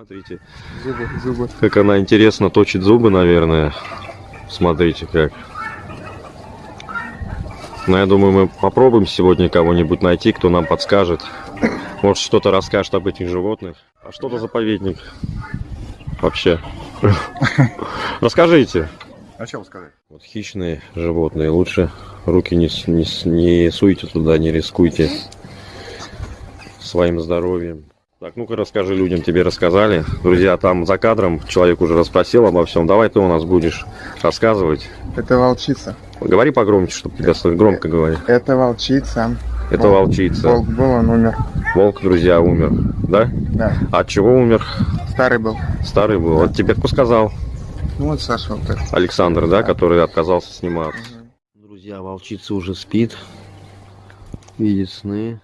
Смотрите, Зубы, зубы. как она интересно точит зубы, наверное. Смотрите как. Ну, я думаю, мы попробуем сегодня кого-нибудь найти, кто нам подскажет. Может, что-то расскажет об этих животных. А что это заповедник? Вообще. Расскажите. А что сказать? Вот хищные животные. Лучше руки не, не, не суйте туда, не рискуйте своим здоровьем. Так, ну-ка расскажи людям, тебе рассказали. Друзья, там за кадром человек уже расспросил обо всем. Давай ты у нас будешь рассказывать. Это волчица. Говори погромче, чтобы тебя слышно. Громко говори. Это волчица. Это Волк. волчица. Волк был, он умер. Волк, друзья, умер. Да? Да, От чего умер? старый был. Старый был. Вот тебе кто сказал? Ну вот Саша вот этот. Александр, да, который отказался сниматься. Друзья, волчица уже спит. Видит сны.